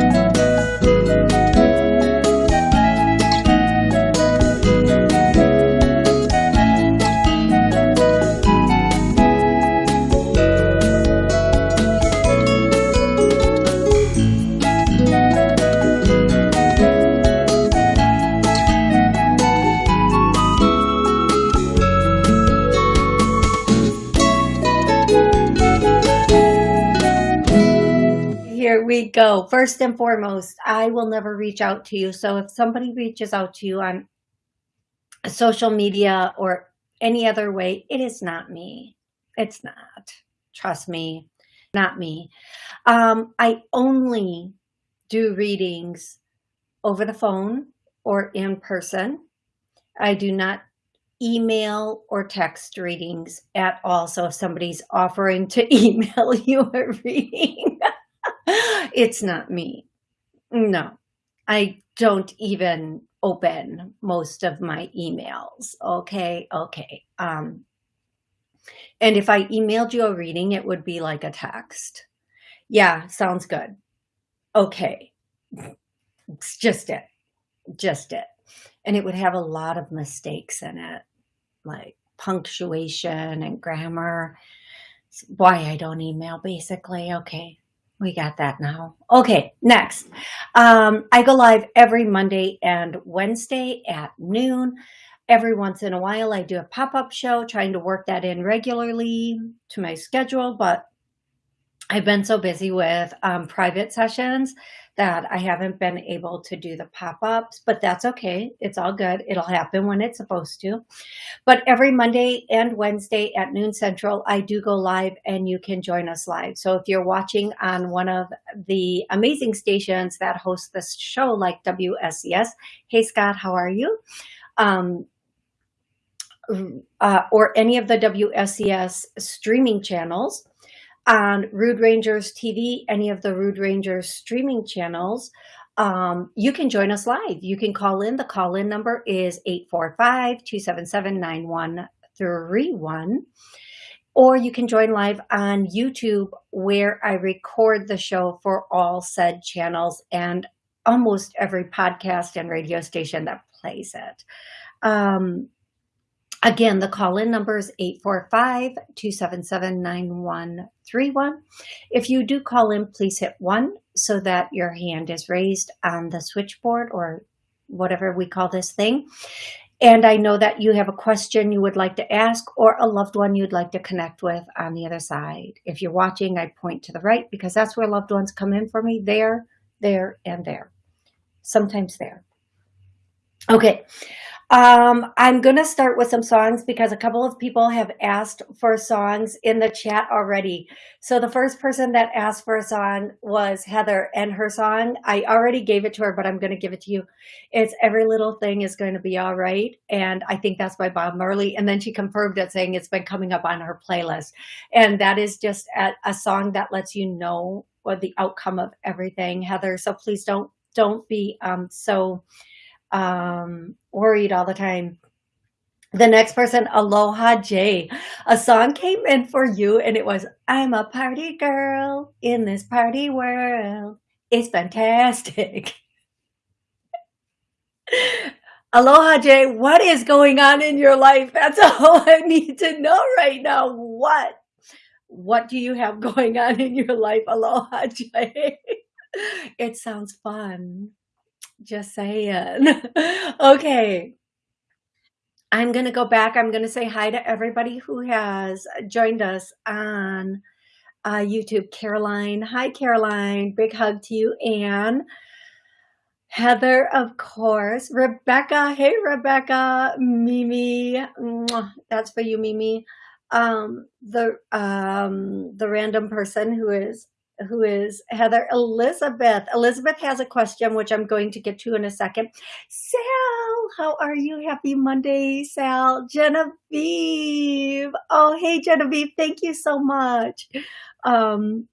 we go. First and foremost, I will never reach out to you. So if somebody reaches out to you on social media or any other way, it is not me. It's not. Trust me, not me. Um, I only do readings over the phone or in person. I do not email or text readings at all. So if somebody's offering to email you a reading, it's not me. No, I don't even open most of my emails. Okay, okay. Um, and if I emailed you a reading, it would be like a text. Yeah, sounds good. Okay. It's just it. Just it. And it would have a lot of mistakes in it, like punctuation and grammar. It's why I don't email, basically. Okay, we got that now. Okay, next. Um, I go live every Monday and Wednesday at noon. Every once in a while, I do a pop-up show, trying to work that in regularly to my schedule, but I've been so busy with um, private sessions that I haven't been able to do the pop-ups, but that's okay. It's all good. It'll happen when it's supposed to. But every Monday and Wednesday at noon central, I do go live and you can join us live. So if you're watching on one of the amazing stations that host this show like WSCS, hey Scott, how are you? Um, uh, or any of the WSCS streaming channels, on Rude Rangers TV, any of the Rude Rangers streaming channels, um, you can join us live. You can call in. The call-in number is 845-277-9131. Or you can join live on YouTube where I record the show for all said channels and almost every podcast and radio station that plays it. Um, Again, the call-in number is 845-277-9131. If you do call in, please hit one so that your hand is raised on the switchboard or whatever we call this thing. And I know that you have a question you would like to ask or a loved one you'd like to connect with on the other side. If you're watching, I point to the right because that's where loved ones come in for me. There, there, and there. Sometimes there. Okay. Um, I'm going to start with some songs because a couple of people have asked for songs in the chat already. So the first person that asked for a song was Heather and her song, I already gave it to her, but I'm going to give it to you. It's Every Little Thing is Going to Be All Right. And I think that's by Bob Marley. And then she confirmed it saying it's been coming up on her playlist. And that is just a, a song that lets you know what the outcome of everything, Heather. So please don't, don't be um, so um, worried all the time. The next person, Aloha J. A song came in for you and it was, I'm a party girl in this party world. It's fantastic. Aloha Jay, what is going on in your life? That's all I need to know right now. What? What do you have going on in your life, Aloha Jay. it sounds fun. Just saying. okay. I'm going to go back. I'm going to say hi to everybody who has joined us on uh, YouTube. Caroline. Hi, Caroline. Big hug to you. Anne. Heather, of course. Rebecca. Hey, Rebecca. Mimi. That's for you, Mimi. Um, the um, the random person who is who is Heather Elizabeth. Elizabeth has a question, which I'm going to get to in a second. Sal, how are you? Happy Monday, Sal. Genevieve. Oh, hey, Genevieve. Thank you so much. Um,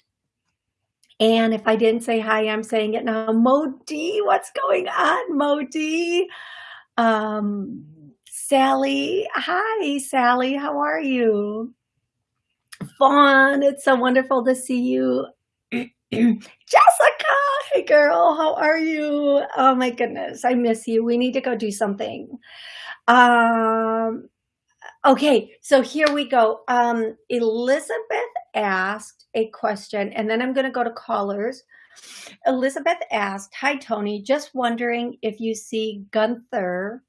and if I didn't say hi, I'm saying it now. Modi, what's going on, Modi? Um, Sally. Hi, Sally. How are you? Fawn, it's so wonderful to see you. Jessica, hey girl. How are you? Oh my goodness. I miss you. We need to go do something. Um, okay. So here we go. Um, Elizabeth asked a question and then I'm going to go to callers. Elizabeth asked, hi, Tony, just wondering if you see Gunther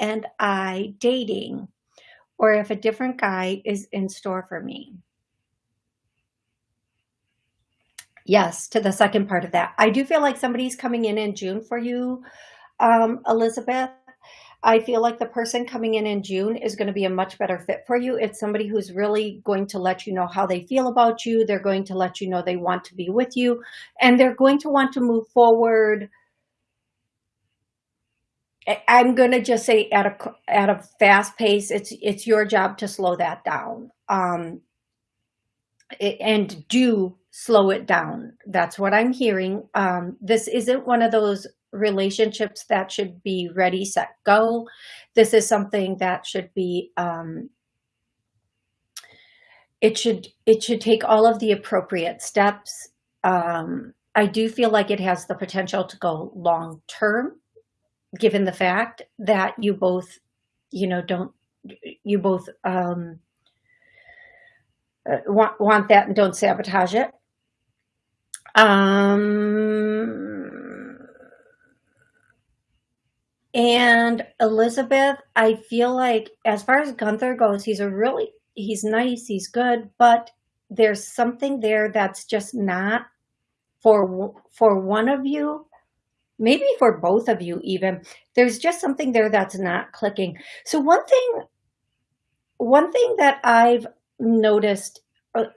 and I dating or if a different guy is in store for me. Yes, to the second part of that. I do feel like somebody's coming in in June for you, um, Elizabeth. I feel like the person coming in in June is going to be a much better fit for you. It's somebody who's really going to let you know how they feel about you. They're going to let you know they want to be with you and they're going to want to move forward. I'm going to just say at a, at a fast pace, it's, it's your job to slow that down. Um, and do slow it down. That's what I'm hearing. Um, this isn't one of those relationships that should be ready, set, go. This is something that should be, um, it should, it should take all of the appropriate steps. Um, I do feel like it has the potential to go long term, given the fact that you both, you know, don't, you both, um, uh, want, want that and don't sabotage it. Um, and Elizabeth, I feel like as far as Gunther goes, he's a really, he's nice, he's good, but there's something there that's just not for, for one of you, maybe for both of you even, there's just something there that's not clicking. So one thing, one thing that I've noticed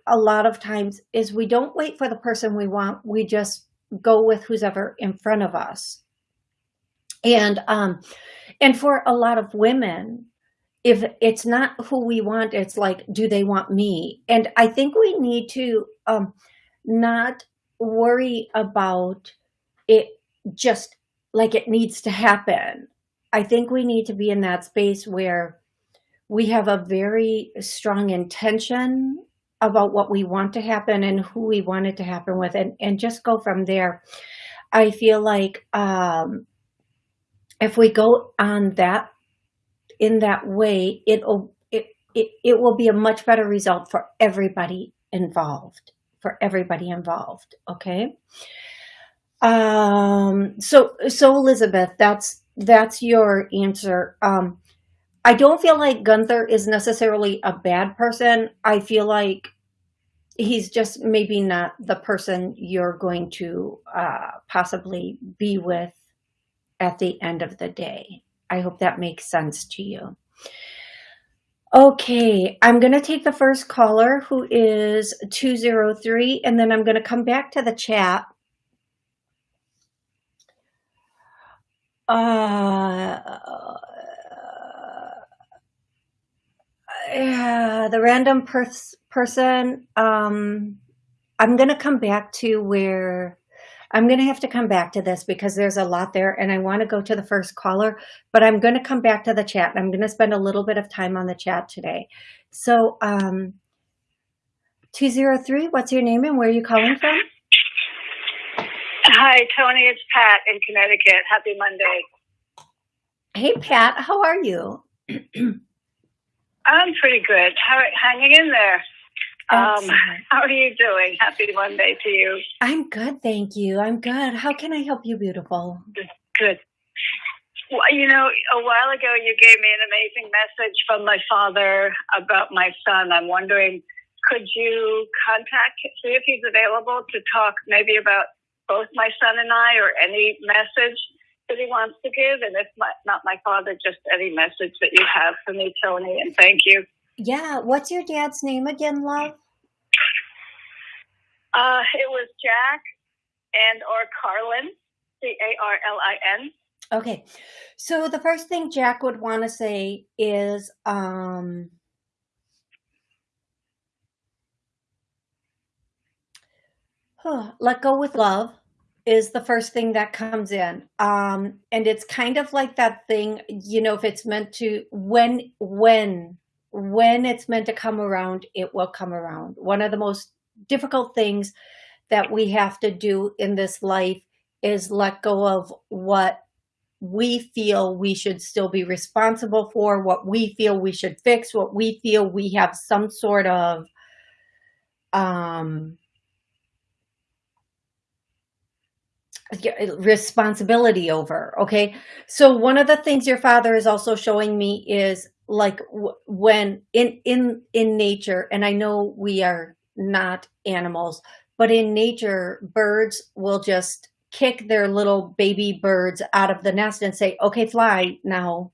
a, lot of times is we don't wait for the person we want. We just go with who's ever in front of us. And, um, and for a lot of women, if it's not who we want, it's like, do they want me? And I think we need to, um, not worry about it just like it needs to happen. I think we need to be in that space where we have a very strong intention about what we want to happen and who we want it to happen with and, and just go from there. I feel like um, if we go on that in that way, it'll it, it it will be a much better result for everybody involved. For everybody involved, okay. Um. So so Elizabeth, that's that's your answer. Um. I don't feel like Gunther is necessarily a bad person. I feel like he's just maybe not the person you're going to uh, possibly be with at the end of the day. I hope that makes sense to you. Okay, I'm going to take the first caller who is 203 and then I'm going to come back to the chat. Uh, yeah, the random pers person, um, I'm going to come back to where I'm going to have to come back to this because there's a lot there and I want to go to the first caller, but I'm going to come back to the chat. I'm going to spend a little bit of time on the chat today. So, um, 203, what's your name and where are you calling from? Hi, Tony. It's Pat in Connecticut. Happy Monday. Hey, Pat. How are you? I'm pretty good. How, hanging in there. Um, how are you doing? Happy Monday to you. I'm good, thank you. I'm good. How can I help you, beautiful? Good. Well, you know, a while ago you gave me an amazing message from my father about my son. I'm wondering, could you contact, see if he's available to talk maybe about both my son and I or any message that he wants to give? And if my, not my father, just any message that you have for me, Tony, and thank you. Yeah. What's your dad's name again, love? Uh, it was Jack and or Carlin, C-A-R-L-I-N. Okay. So the first thing Jack would want to say is, um, let go with love is the first thing that comes in. Um, and it's kind of like that thing, you know, if it's meant to, when, when, when it's meant to come around, it will come around. One of the most difficult things that we have to do in this life is let go of what we feel we should still be responsible for, what we feel we should fix, what we feel we have some sort of um, responsibility over. Okay. So one of the things your father is also showing me is like when in, in, in nature, and I know we are not animals, but in nature, birds will just kick their little baby birds out of the nest and say, okay, fly now.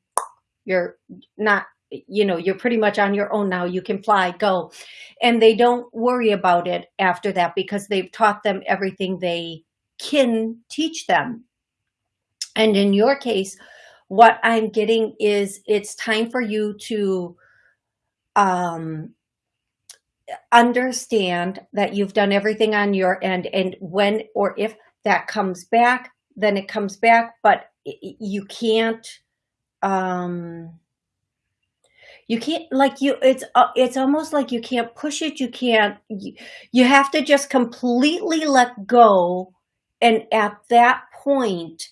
You're not, you know, you're pretty much on your own now. You can fly, go. And they don't worry about it after that because they've taught them everything they can teach them. And in your case, what I'm getting is it's time for you to um, understand that you've done everything on your end and when or if that comes back, then it comes back, but you can't, um, you can't like you, it's, uh, it's almost like you can't push it. You can't, you, you have to just completely let go. And at that point,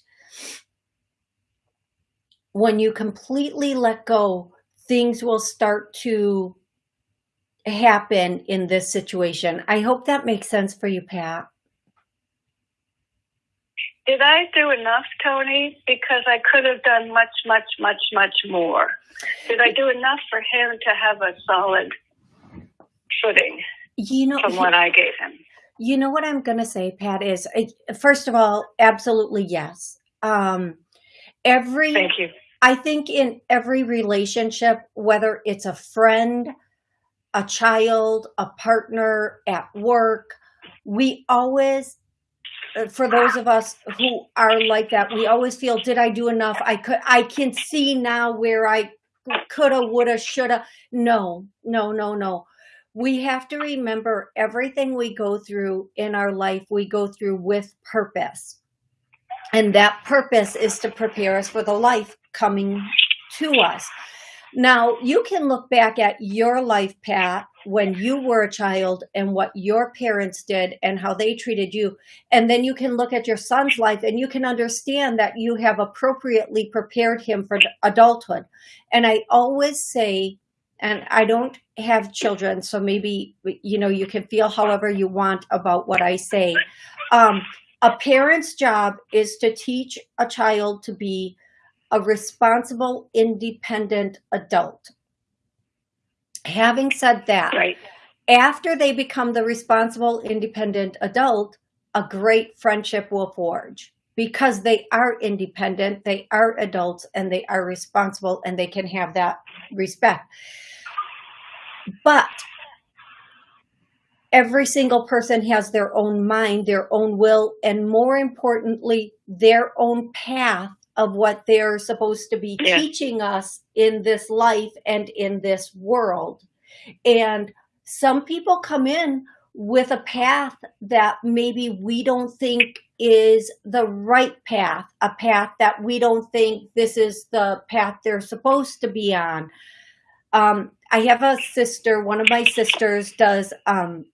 when you completely let go, things will start to happen in this situation. I hope that makes sense for you, Pat. Did I do enough, Tony? Because I could have done much, much, much, much more. Did I do enough for him to have a solid footing you know, from what I gave him? You know what I'm going to say, Pat, is first of all, absolutely yes. Um, every, Thank you. I think in every relationship, whether it's a friend, a child, a partner at work, we always uh, for those of us who are like that, we always feel, did I do enough? I could, I can see now where I coulda, woulda, shoulda. No, no, no, no. We have to remember everything we go through in our life, we go through with purpose. And that purpose is to prepare us for the life coming to us. Now, you can look back at your life, Pat, when you were a child and what your parents did and how they treated you. And then you can look at your son's life and you can understand that you have appropriately prepared him for adulthood. And I always say, and I don't have children, so maybe, you know, you can feel however you want about what I say. Um, a parent's job is to teach a child to be a responsible, independent adult. Having said that, right. after they become the responsible, independent adult, a great friendship will forge because they are independent, they are adults, and they are responsible, and they can have that respect. But every single person has their own mind, their own will, and more importantly, their own path of what they're supposed to be yeah. teaching us in this life and in this world. And some people come in with a path that maybe we don't think is the right path, a path that we don't think this is the path they're supposed to be on. Um, I have a sister, one of my sisters does um,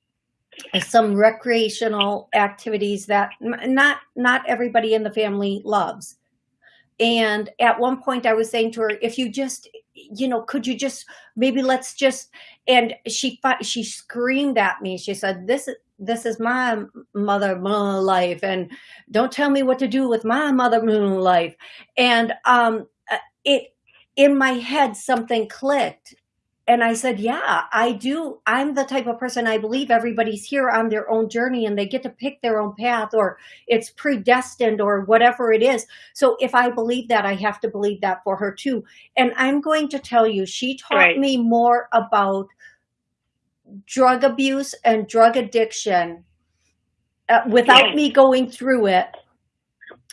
some recreational activities that not not everybody in the family loves. And at one point I was saying to her, if you just, you know, could you just, maybe let's just, and she, she screamed at me. She said, this, is." this is my mother moon life. And don't tell me what to do with my mother moon life. And, um, uh, it, in my head, something clicked and I said, yeah, I do. I'm the type of person I believe everybody's here on their own journey and they get to pick their own path or it's predestined or whatever it is. So if I believe that, I have to believe that for her too. And I'm going to tell you, she taught right. me more about drug abuse and drug addiction uh, without me going through it.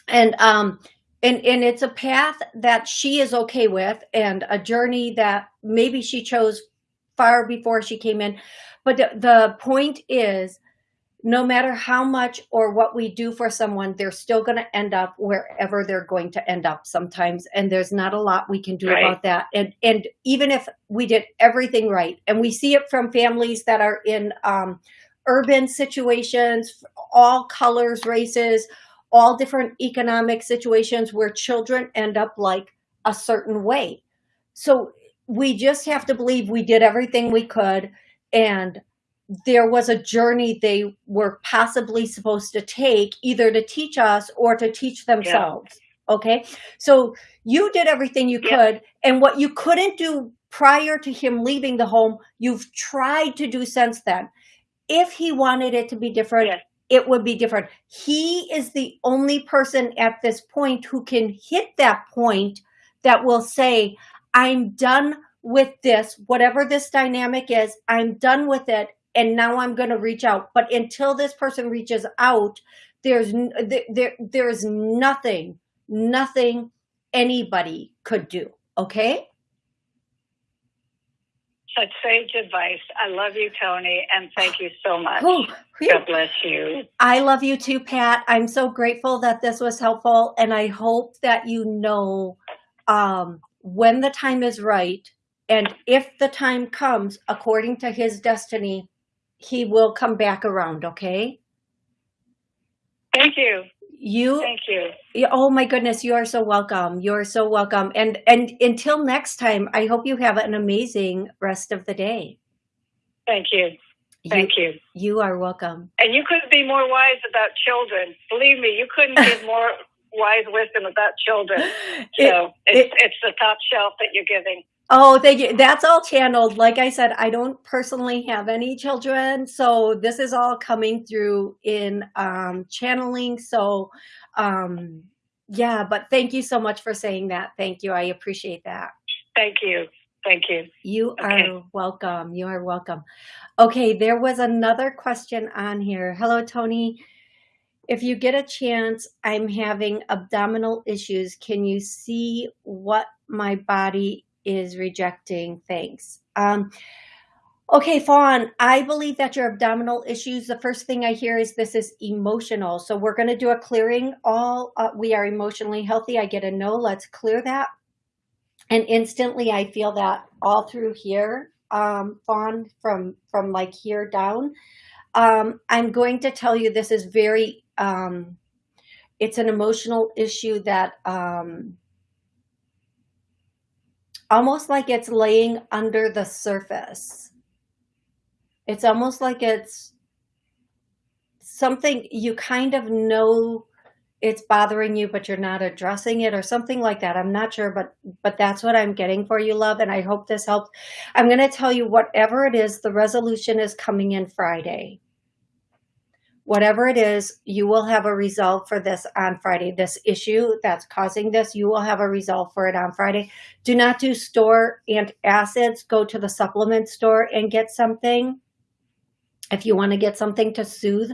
And, um, and and it's a path that she is okay with and a journey that maybe she chose far before she came in. But the, the point is no matter how much or what we do for someone they're still going to end up wherever they're going to end up sometimes. And there's not a lot we can do right. about that. And and even if we did everything right and we see it from families that are in um, urban situations, all colors, races, all different economic situations where children end up like a certain way. So we just have to believe we did everything we could and there was a journey they were possibly supposed to take either to teach us or to teach themselves. Yeah. Okay. So you did everything you yeah. could and what you couldn't do prior to him leaving the home, you've tried to do since then. If he wanted it to be different, yeah. It would be different. He is the only person at this point who can hit that point that will say, I'm done with this, whatever this dynamic is, I'm done with it and now I'm going to reach out. But until this person reaches out, there's there there's nothing, nothing anybody could do. Okay. Such sage advice. I love you, Tony, and thank you so much. Oh, God bless you. I love you too, Pat. I'm so grateful that this was helpful, and I hope that you know um, when the time is right, and if the time comes according to His destiny, he will come back around, okay? Thank you. You Thank you. Oh my goodness, you are so welcome. You're so welcome. And and until next time, I hope you have an amazing rest of the day. Thank you. Thank you. You, you are welcome. And you couldn't be more wise about children. Believe me, you couldn't give more wise wisdom about children. So it, it's, it's the top shelf that you're giving. Oh, thank you. That's all channeled. Like I said, I don't personally have any children. So this is all coming through in um, channeling. So um, yeah, but thank you so much for saying that. Thank you. I appreciate that. Thank you. Thank you. You okay. are welcome. You are welcome. Okay, there was another question on here. Hello, Tony. If you get a chance, I'm having abdominal issues. Can you see what my body is rejecting things. Um, okay, Fawn, I believe that your abdominal issues, the first thing I hear is this is emotional. So we're going to do a clearing. All uh, we are emotionally healthy. I get a no. Let's clear that. And instantly I feel that all through here, um, Fawn, from, from like here down. Um, I'm going to tell you this is very, um, it's an emotional issue that um, almost like it's laying under the surface. It's almost like it's something you kind of know it's bothering you, but you're not addressing it or something like that. I'm not sure, but but that's what I'm getting for you, love. And I hope this helps. I'm going to tell you whatever it is, the resolution is coming in Friday whatever it is, you will have a resolve for this on Friday. This issue that's causing this, you will have a resolve for it on Friday. Do not do store antacids. Go to the supplement store and get something if you want to get something to soothe.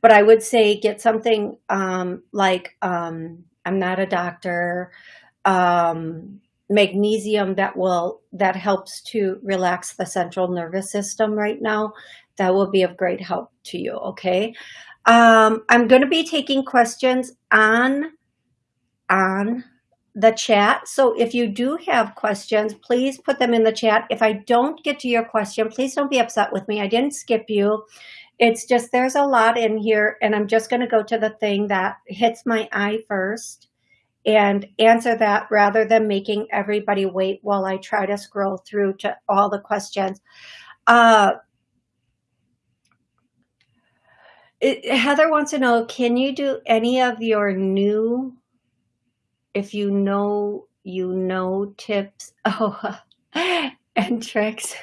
But I would say get something um, like, um, I'm not a doctor, um, magnesium that will, that helps to relax the central nervous system right now that will be of great help to you, okay? Um, I'm going to be taking questions on, on the chat. So if you do have questions, please put them in the chat. If I don't get to your question, please don't be upset with me. I didn't skip you. It's just there's a lot in here and I'm just going to go to the thing that hits my eye first and answer that rather than making everybody wait while I try to scroll through to all the questions. Uh, it, Heather wants to know, can you do any of your new, if you know, you know tips oh, and tricks?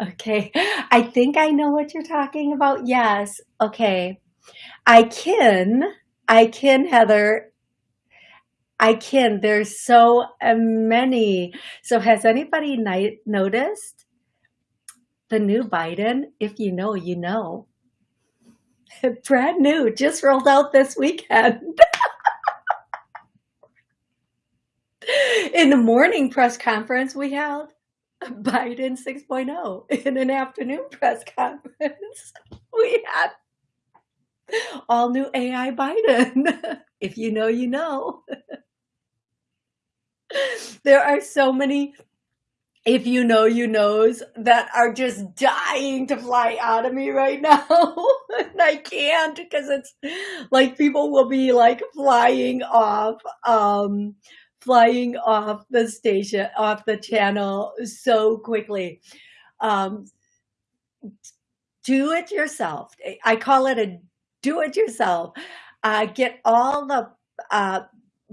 Okay, I think I know what you're talking about. Yes, okay. I can, I can, Heather. I can. There's so uh, many. So has anybody noticed the new Biden? If you know, you know. brand new, just rolled out this weekend. in the morning press conference, we held Biden 6.0. In an afternoon press conference, we had all new AI Biden. if you know, you know. there are so many if you know you knows that are just dying to fly out of me right now. And i can't because it's like people will be like flying off um flying off the station off the channel so quickly. Um do it yourself. I call it a do it yourself. Uh get all the uh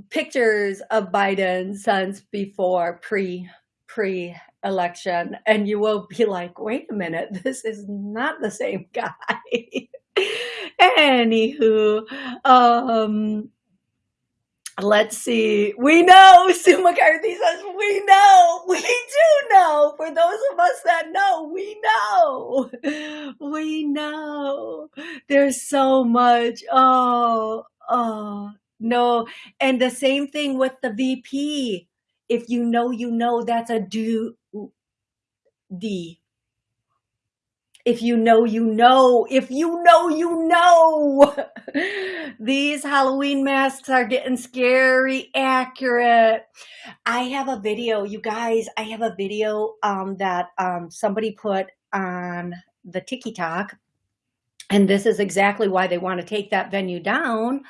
pictures of biden since before pre pre-election and you will be like, wait a minute, this is not the same guy. Anywho, um, let's see. We know, Sue McCarthy says, we know, we do know. For those of us that know, we know. We know. There's so much. Oh, oh, no. And the same thing with the VP if you know, you know, that's a do D. If you know, you know. If you know, you know. These Halloween masks are getting scary accurate. I have a video, you guys, I have a video um, that um, somebody put on the TikTok. And this is exactly why they want to take that venue down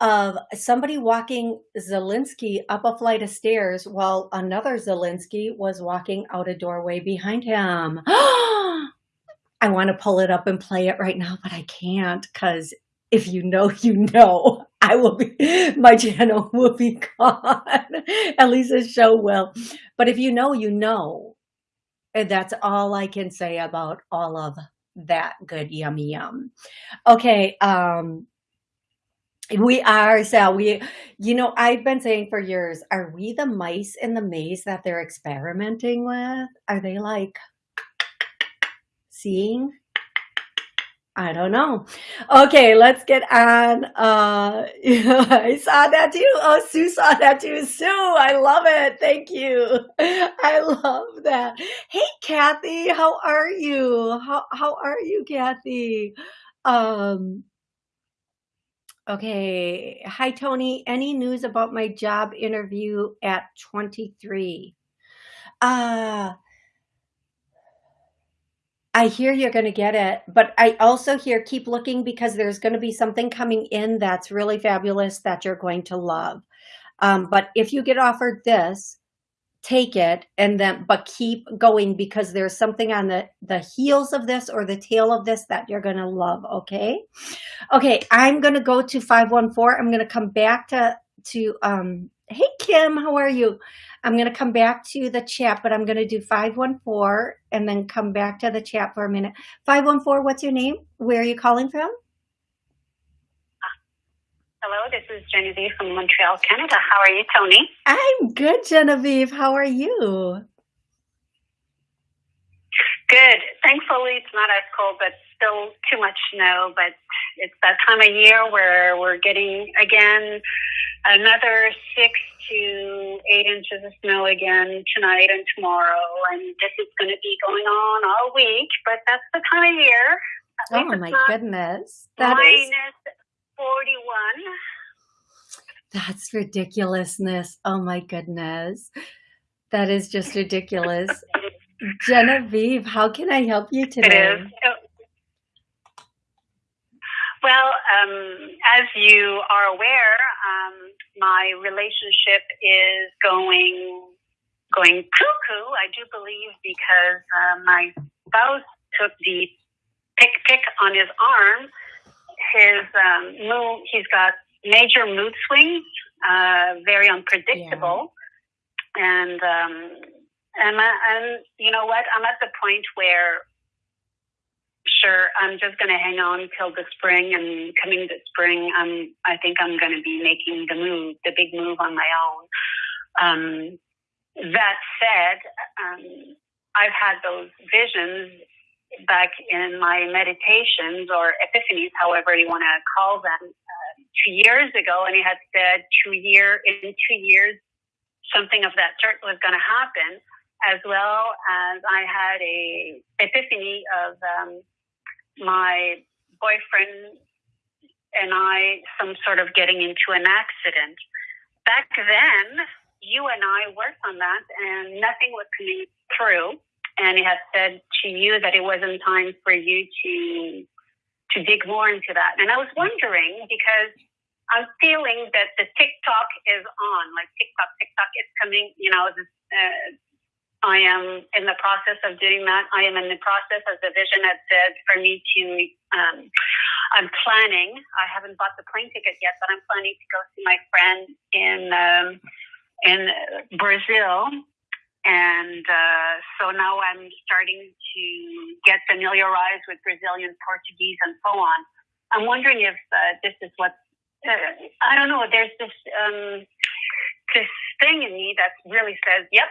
of somebody walking Zelensky up a flight of stairs while another Zelensky was walking out a doorway behind him. I want to pull it up and play it right now, but I can't because if you know, you know. I will be, my channel will be gone. At least the show will. But if you know, you know. And that's all I can say about all of that good yummy yum. Okay, um, we are, Sal. We, you know, I've been saying for years, are we the mice in the maze that they're experimenting with? Are they like seeing? I don't know. Okay, let's get on. Uh, I saw that too. Oh, Sue saw that too. Sue, I love it. Thank you. I love that. Hey, Kathy, how are you? How how are you, Kathy? Um, Okay. Hi, Tony. Any news about my job interview at 23? Uh, I hear you're going to get it, but I also hear keep looking because there's going to be something coming in that's really fabulous that you're going to love. Um, but if you get offered this, take it and then but keep going because there's something on the the heels of this or the tail of this that you're gonna love okay? Okay i'm gonna go to 514 i'm gonna come back to to um hey kim how are you? I'm gonna come back to the chat but i'm gonna do 514 and then come back to the chat for a minute. 514 what's your name? Where are you calling from Hello, this is Genevieve from Montreal, Canada. How are you, Tony? I'm good, Genevieve. How are you? Good. Thankfully, it's not as cold, but still too much snow. But it's that time of year where we're getting again another six to eight inches of snow again tonight and tomorrow. And this is going to be going on all week, but that's the time of year. Oh my goodness. That minus is 41. That's ridiculousness. Oh my goodness. That is just ridiculous. Genevieve, how can I help you today? Well, um, as you are aware, um, my relationship is going going cuckoo. I do believe because uh, my spouse took the pick pick on his arm his um, mood, he's got major mood swings, uh, very unpredictable, yeah. and um, and and you know what? I'm at the point where, sure, I'm just going to hang on till the spring, and coming the spring, I'm I think I'm going to be making the move, the big move on my own. Um, that said, um, I've had those visions back in my meditations or epiphanies, however you want to call them, uh, two years ago, and he had said two year in two years something of that sort was going to happen, as well as I had a epiphany of um, my boyfriend and I some sort of getting into an accident. Back then, you and I worked on that, and nothing was coming through. And he had said to you that it wasn't time for you to to dig more into that. And I was wondering because I'm feeling that the TikTok is on, like TikTok, TikTok is coming. You know, this, uh, I am in the process of doing that. I am in the process, as the vision had said, for me to. Um, I'm planning. I haven't bought the plane ticket yet, but I'm planning to go see my friend in um, in Brazil, and uh, so now I'm starting to get familiarized with Brazilian Portuguese and so on. I'm wondering if uh, this is what uh, I don't know. There's this um, this thing in me that really says, "Yep,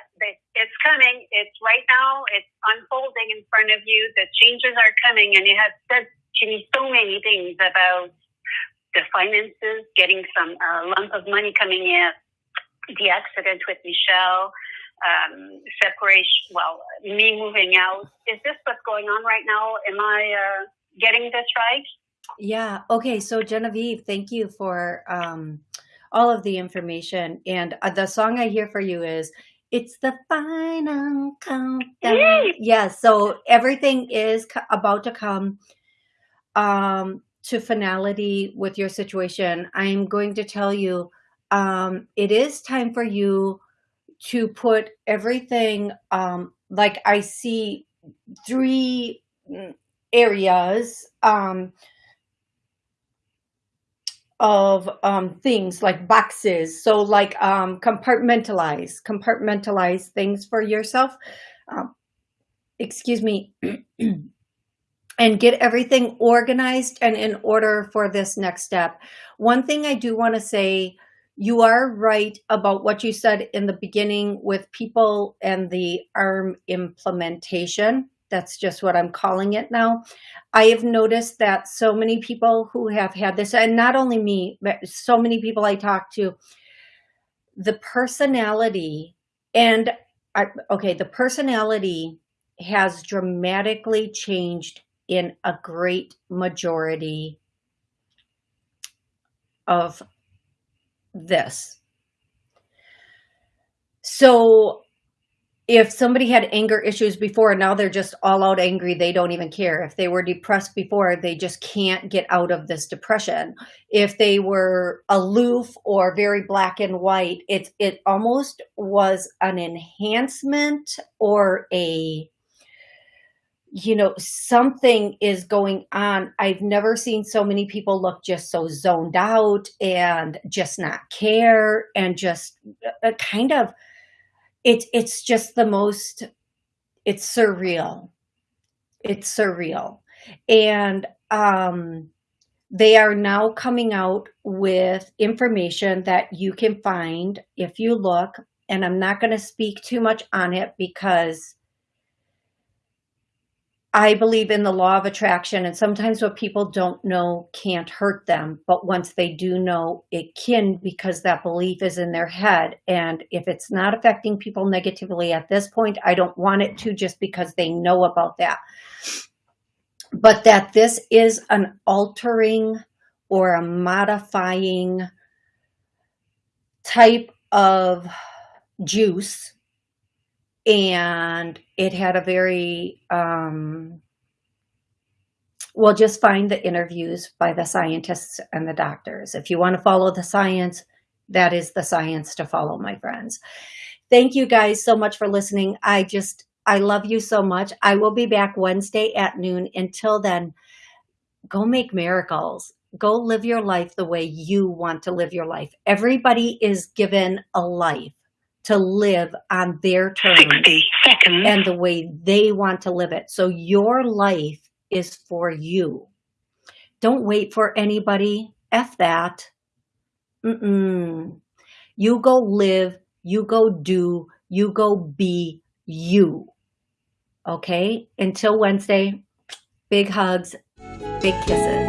it's coming. It's right now. It's unfolding in front of you. The changes are coming." And it has said to me so many things about the finances, getting some uh, lump of money coming in, the accident with Michelle, um, separation. Well, me moving out. Is this what's going on right now? Am I uh, getting this right? Yeah. Okay. So Genevieve, thank you for um, all of the information. And uh, the song I hear for you is it's the final countdown. Yes. Yeah, so everything is co- about to come um, to finality with your situation. I'm going to tell you um, it is time for you to put everything um, like I see three areas. Um, of um, things like boxes. So like um, compartmentalize, compartmentalize things for yourself. Um, excuse me. and get everything organized and in order for this next step. One thing I do want to say, you are right about what you said in the beginning with people and the ARM implementation. That's just what I'm calling it now. I have noticed that so many people who have had this, and not only me, but so many people I talk to, the personality and I, okay, the personality has dramatically changed in a great majority of this. So if somebody had anger issues before and now they're just all out angry they don't even care if they were depressed before they just can't get out of this depression if they were aloof or very black and white it it almost was an enhancement or a you know something is going on. I've never seen so many people look just so zoned out and just not care and just a uh, kind of it's it's just the most it's surreal. It's surreal. And um they are now coming out with information that you can find if you look and i'm not going to speak too much on it because I believe in the law of attraction, and sometimes what people don't know can't hurt them. But once they do know, it can because that belief is in their head. And if it's not affecting people negatively at this point, I don't want it to just because they know about that. But that this is an altering or a modifying type of juice and it had a very um, well just find the interviews by the scientists and the doctors. If you want to follow the science that is the science to follow my friends. Thank you guys so much for listening. I just i love you so much. I will be back wednesday at noon. Until then go make miracles. Go live your life the way you want to live your life. Everybody is given a life to live on their terms 60 seconds. and the way they want to live it. So your life is for you. Don't wait for anybody. F that. Mm -mm. You go live, you go do, you go be you. Okay? Until Wednesday, big hugs, big kisses.